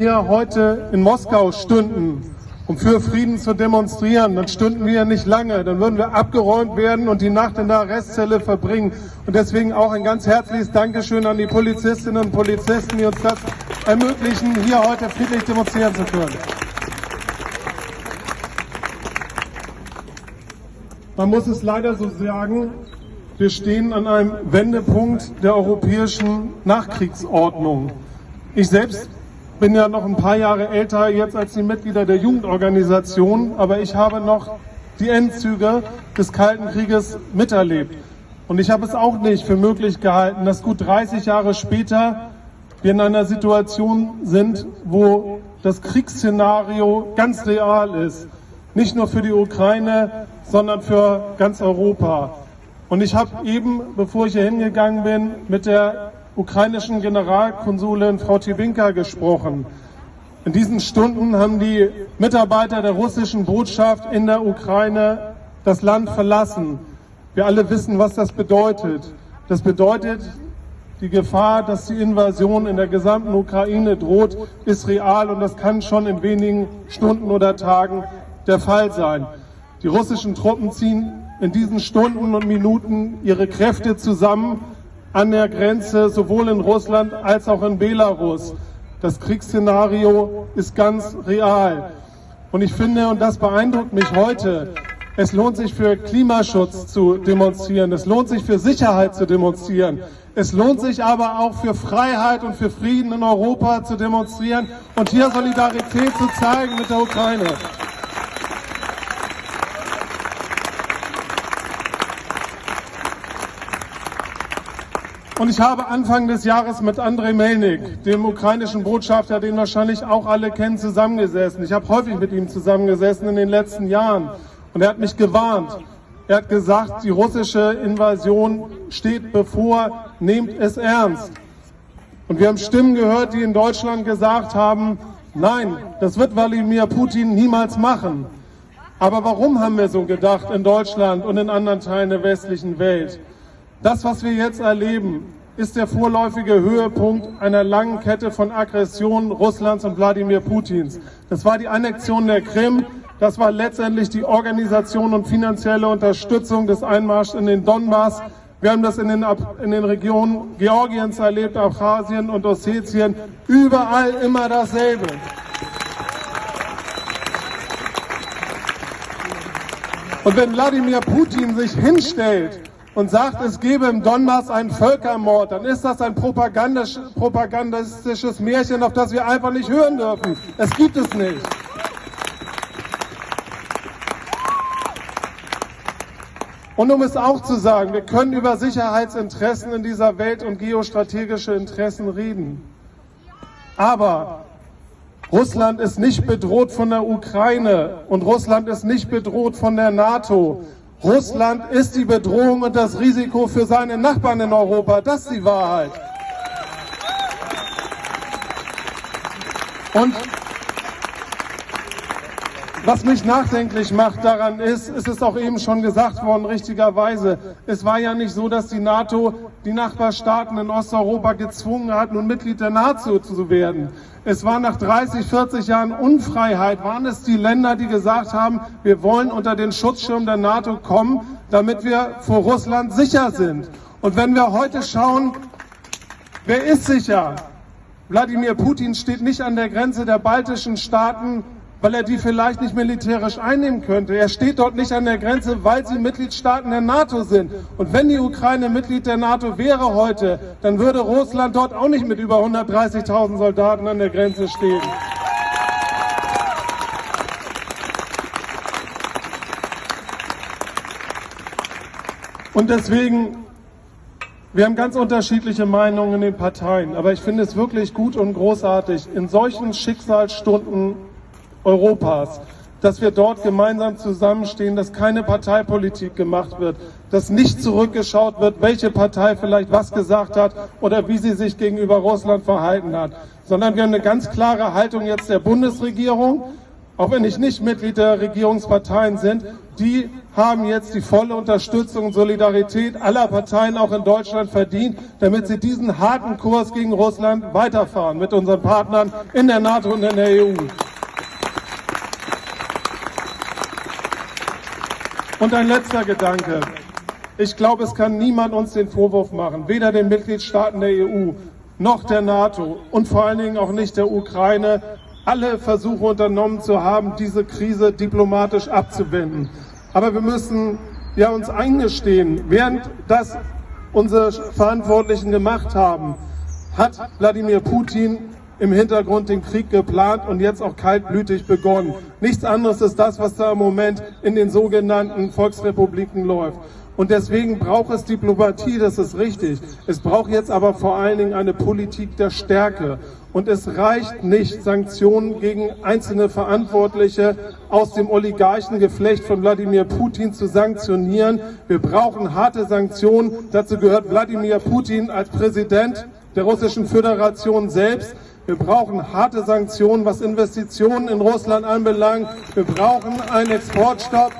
hier heute in Moskau stünden, um für Frieden zu demonstrieren, dann stünden wir nicht lange, dann würden wir abgeräumt werden und die Nacht in der Arrestzelle verbringen. Und deswegen auch ein ganz herzliches Dankeschön an die Polizistinnen und Polizisten, die uns das ermöglichen, hier heute friedlich demonstrieren zu können. Man muss es leider so sagen, wir stehen an einem Wendepunkt der europäischen Nachkriegsordnung. Ich selbst bin ja noch ein paar Jahre älter jetzt als die Mitglieder der Jugendorganisation, aber ich habe noch die Endzüge des Kalten Krieges miterlebt. Und ich habe es auch nicht für möglich gehalten, dass gut 30 Jahre später wir in einer Situation sind, wo das Kriegsszenario ganz real ist. Nicht nur für die Ukraine, sondern für ganz Europa. Und ich habe eben, bevor ich hier hingegangen bin, mit der ukrainischen Generalkonsulin Frau Tibinka gesprochen. In diesen Stunden haben die Mitarbeiter der russischen Botschaft in der Ukraine das Land verlassen. Wir alle wissen, was das bedeutet. Das bedeutet, die Gefahr, dass die Invasion in der gesamten Ukraine droht, ist real und das kann schon in wenigen Stunden oder Tagen der Fall sein. Die russischen Truppen ziehen in diesen Stunden und Minuten ihre Kräfte zusammen an der Grenze, sowohl in Russland als auch in Belarus. Das Kriegsszenario ist ganz real. Und ich finde, und das beeindruckt mich heute, es lohnt sich für Klimaschutz zu demonstrieren, es lohnt sich für Sicherheit zu demonstrieren, es lohnt sich aber auch für Freiheit und für Frieden in Europa zu demonstrieren und hier Solidarität zu zeigen mit der Ukraine. Und ich habe Anfang des Jahres mit Andrei Melnik, dem ukrainischen Botschafter, den wahrscheinlich auch alle kennen, zusammengesessen. Ich habe häufig mit ihm zusammengesessen in den letzten Jahren. Und er hat mich gewarnt. Er hat gesagt, die russische Invasion steht bevor, nehmt es ernst. Und wir haben Stimmen gehört, die in Deutschland gesagt haben, nein, das wird Wladimir Putin niemals machen. Aber warum haben wir so gedacht in Deutschland und in anderen Teilen der westlichen Welt? Das, was wir jetzt erleben, ist der vorläufige Höhepunkt einer langen Kette von Aggressionen Russlands und Wladimir Putins. Das war die Annexion der Krim, das war letztendlich die Organisation und finanzielle Unterstützung des Einmarschs in den Donbass. Wir haben das in den, in den Regionen Georgiens erlebt, Abchasien und Ossetien. Überall immer dasselbe. Und wenn Wladimir Putin sich hinstellt und sagt, es gebe im Donbass einen Völkermord, dann ist das ein propagandistisches Märchen, auf das wir einfach nicht hören dürfen. Es gibt es nicht. Und um es auch zu sagen, wir können über Sicherheitsinteressen in dieser Welt und geostrategische Interessen reden. Aber Russland ist nicht bedroht von der Ukraine und Russland ist nicht bedroht von der NATO. Russland ist die Bedrohung und das Risiko für seine Nachbarn in Europa. Das ist die Wahrheit. Und was mich nachdenklich macht daran ist, es ist auch eben schon gesagt worden, richtigerweise, es war ja nicht so, dass die NATO die Nachbarstaaten in Osteuropa gezwungen hat, nun Mitglied der NATO zu werden. Es war nach 30, 40 Jahren Unfreiheit, waren es die Länder, die gesagt haben, wir wollen unter den Schutzschirm der NATO kommen, damit wir vor Russland sicher sind. Und wenn wir heute schauen, wer ist sicher? Wladimir Putin steht nicht an der Grenze der baltischen Staaten weil er die vielleicht nicht militärisch einnehmen könnte. Er steht dort nicht an der Grenze, weil sie Mitgliedstaaten der NATO sind. Und wenn die Ukraine Mitglied der NATO wäre heute, dann würde Russland dort auch nicht mit über 130.000 Soldaten an der Grenze stehen. Und deswegen, wir haben ganz unterschiedliche Meinungen in den Parteien, aber ich finde es wirklich gut und großartig, in solchen Schicksalsstunden Europas, dass wir dort gemeinsam zusammenstehen, dass keine Parteipolitik gemacht wird, dass nicht zurückgeschaut wird, welche Partei vielleicht was gesagt hat oder wie sie sich gegenüber Russland verhalten hat, sondern wir haben eine ganz klare Haltung jetzt der Bundesregierung auch wenn ich nicht Mitglied der Regierungsparteien sind, die haben jetzt die volle Unterstützung und Solidarität aller Parteien auch in Deutschland verdient, damit sie diesen harten Kurs gegen Russland weiterfahren mit unseren Partnern in der NATO und in der EU. Und ein letzter Gedanke. Ich glaube, es kann niemand uns den Vorwurf machen, weder den Mitgliedstaaten der EU noch der NATO und vor allen Dingen auch nicht der Ukraine, alle Versuche unternommen zu haben, diese Krise diplomatisch abzuwenden. Aber wir müssen ja uns eingestehen, während das unsere Verantwortlichen gemacht haben, hat Wladimir Putin im Hintergrund den Krieg geplant und jetzt auch kaltblütig begonnen. Nichts anderes ist das, was da im Moment in den sogenannten Volksrepubliken läuft. Und deswegen braucht es Diplomatie, das ist richtig. Es braucht jetzt aber vor allen Dingen eine Politik der Stärke. Und es reicht nicht, Sanktionen gegen einzelne Verantwortliche aus dem Oligarchengeflecht von Wladimir Putin zu sanktionieren. Wir brauchen harte Sanktionen. Dazu gehört Wladimir Putin als Präsident der Russischen Föderation selbst. Wir brauchen harte Sanktionen, was Investitionen in Russland anbelangt. Wir brauchen einen Exportstopp